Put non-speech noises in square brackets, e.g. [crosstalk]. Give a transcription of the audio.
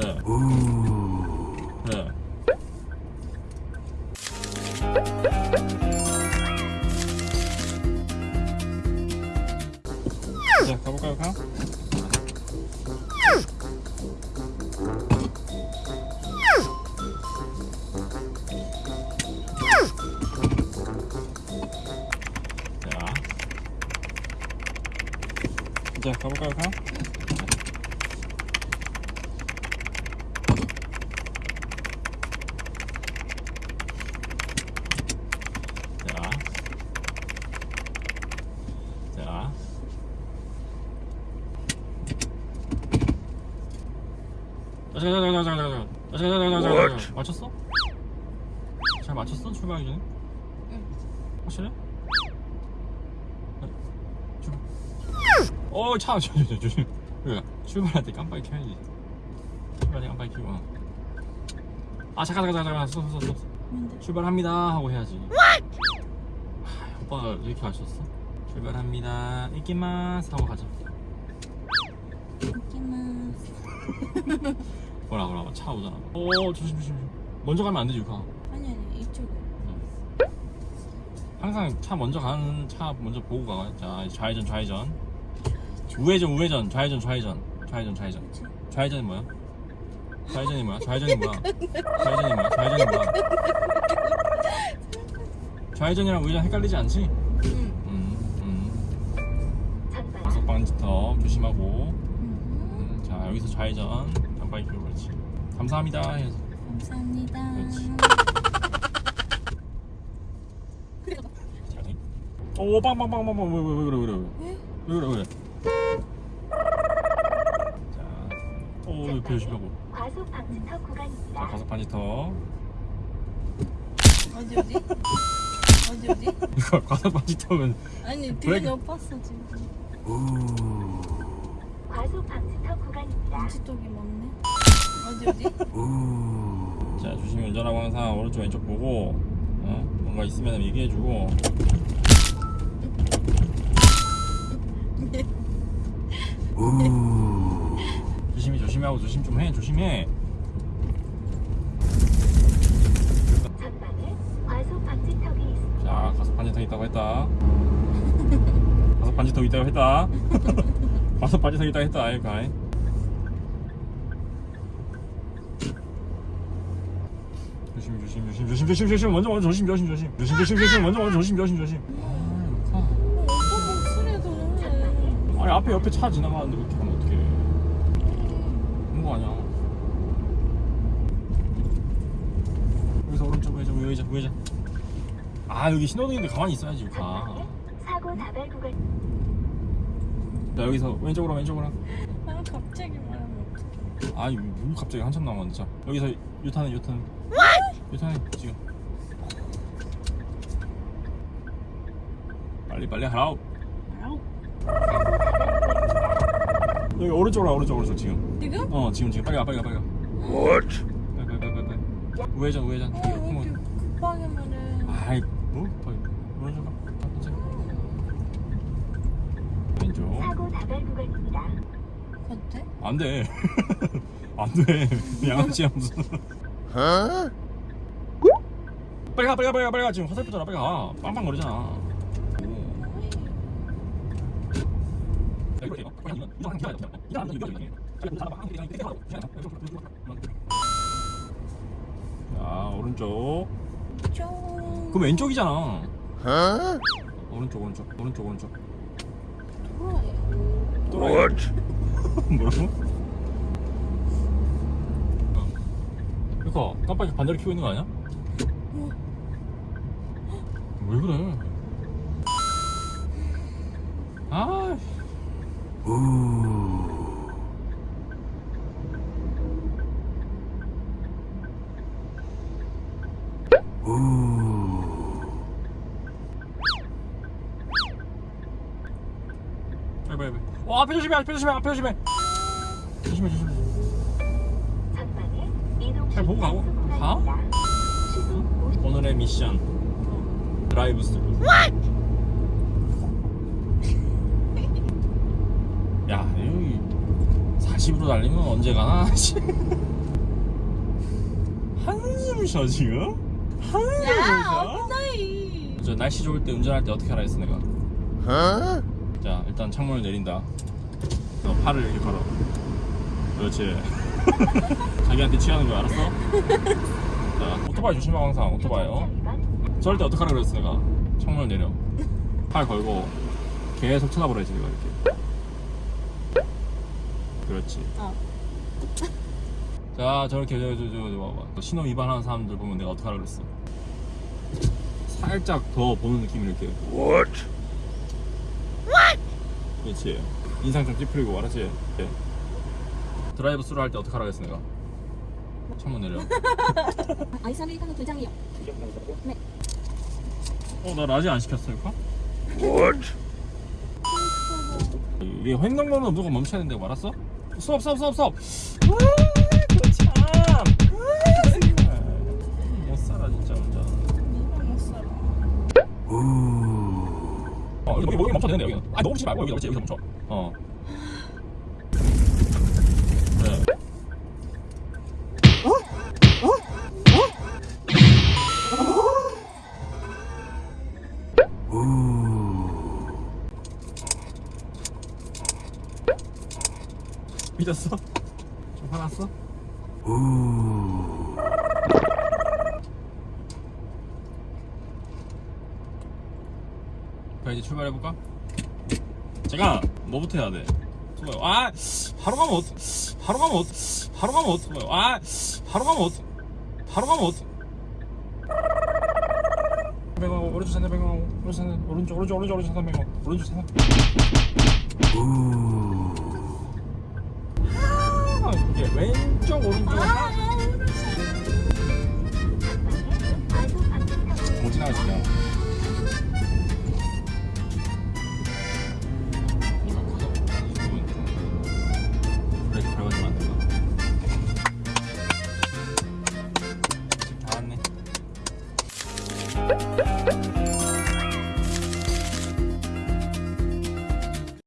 네. 네. 자, 가볼까요, 가? 자. 자, 가볼까요, 가? 잠깐 잠깐 잠깐 잠깐 잠깐 잠깐 맞췄어? 잘 맞췄어? 출발 기는 응 확실해? 어차 조심 조심 출발할 때 깜빡이 켜야지 출발할 때 깜빡이 켜고 아 잠깐 잠깐 잠깐 스톱 스톱 스톱 출발합니다 하고 해야지 하, 오빠 이렇게 맞췄어? 출발합니다 이끼마스 하고 가자 이끼마스 뭐라 뭐라 차 오잖아. 오 조심 조심. 먼저 가면 안 되지 유카. 아니 아니 이쪽에 항상 차 먼저 가는 차 먼저 보고 가. 자 좌회전 좌회전. 우회전 우회전 좌회전 좌회전 좌회전 좌회전. 좌회전이 뭐야? 좌회전이 뭐야? 좌회전이 뭐야? 좌회전이 뭐야? 좌회전이 뭐야? 좌회전이랑 우회전 헷갈리지 않지? 응 음, 음. 다섯 방지턱 조심하고. 음. 음, 자 여기서 좌회전 깜빡이 켜고 그렇지. 감사합니다. 감사합니다 그렇지. 잘해. 오 빵빵빵빵빵 왜, 왜, 왜 그래 왜 그래 왜? 왜 그래 왜 그래. 자, 오 이거 조심하고. 과속 방지턱 자 구간입니다. 가속 방지턱. 어디 어디? 어디 어디? [laughs] 이거 가속 방지턱은 아니 뒤에 브레이크. 높았어 지금 과속 방지턱 구간입니다. 방지턱이 많네. 어디 어디? 자 조심히 운전하고 항상 오른쪽 왼쪽 보고 어? 뭔가 있으면 얘기해주고. 조심히 조심히 하고 조심 좀 해 조심해. 자 가속 반지턱 있다고 했다. [laughs] 가속 반지턱 있다고 했다 [laughs] 가속 반지턱 있다고 했다 아이 가이 조심 조심 조심 조심 조심 조심. 먼저 먼저 조심 조심 조심. 조심 조심 조심. 먼저 먼저 조심 조심 조심. 아, 어, 아니 앞에 옆에 차 지나가는데 그렇게 하면 어떡해. 그런 거 아니야. 여기서 오른쪽 우회전 우회전 우회전 아 여기 신호등인데 가만히 있어야지 가. 사고 다발 구간 자 여기서 왼쪽으로 왼쪽으로. 아 갑자기 말하면 어떡해. 아니 뭐 갑자기 한참 남았는데 자 여기서 유탄은 유탄 유탄해 지금. 빨리 빨리 하라우. 여기 오른쪽으로 와, 오른쪽 오른쪽 지금. 지금? 어 지금 지금. 빨리 가 빨리 가 빨리 가 What? 빨리 빨리 빨리 빨리 우회전 우회전. 어 뒤로 왜 이렇게 급하게 말해. 아이 뭐 빨리 오른쪽 가 이제. 왼쪽 사고 다발 구간입니다. 돼? 안돼 안돼 양아치야 무슨 빨리 가 빨리 가 빨리 가 빨리 가 지금 화살표잖아 빨리 가 빵빵 거리잖아 자 오른쪽 좀 그럼 왼쪽이잖아 오른쪽 오른쪽 오른쪽 오른쪽 돌아요 뭐라고? 그니까 깜빡이 반대로 켜고 있는 거 아니야? 왜 그래? 아. 빨리 빨리 빨리. 어 앞에 조심해 앞에 조심해 앞에 조심해. 조심해 조심해. 잘 보고 가고. 가? 시속 오늘의 미션 드라이브 스루 야 여기 120으로 달리면 언제 가나? 씨. 한숨 쉬어 지금? 한숨 야 쉬어? 어머나이 저 날씨 좋을 때 운전할 때 어떻게 하라 했어 내가 자 일단 창문을 내린다 너 팔을 이렇게 걸어 그렇지 [laughs] 자기한테 취하는 거 알았어? 자 오토바이 조심하고 항상 오토바이 어? 저럴 때 어떡하라 그랬어 내가 창문을 내려 팔 걸고 계속 쳐다보래지 내가 이렇게 그렇지 어. 자 저렇게 저, 저, 저, 저 봐봐 신호 위반하는 사람들 보면 내가 어떡하라 그랬어 살짝 더 보는 느낌 이렇게? What? 그렇지 인상 좀 찌푸리고 알았지? 네. 드라이브 스루 할 때 어떡하라 그랬어 내가 창문 내려 [laughs] 아이스 아메리카노 두 잔이요 어나 large 안 시켰어 이거? What? 이게 횡단보도는 무조건 멈춰야 된다고 알았어? 스톱 스톱 스톱 스톱 멈춰야 되는데 여기는 아 너무 치지 말고 여기 여기서 멈춰 어 그래 삐졌어? 좀 화났어? 자 이제 출발해볼까? 제가 뭐부터 해야 돼? 아 바로 가면 어떡 바로 가면 어떡 바로 가면 어떡해요? 아 바로 가면 어떡 바로 가면 어떡. 백하고 오른쪽 산대 백하고 오른쪽 산대 오른쪽 오른쪽 오른쪽 오른쪽 산대 백하고 오른쪽 산대 아 이게 왼쪽 오른쪽. 못 지나가시냐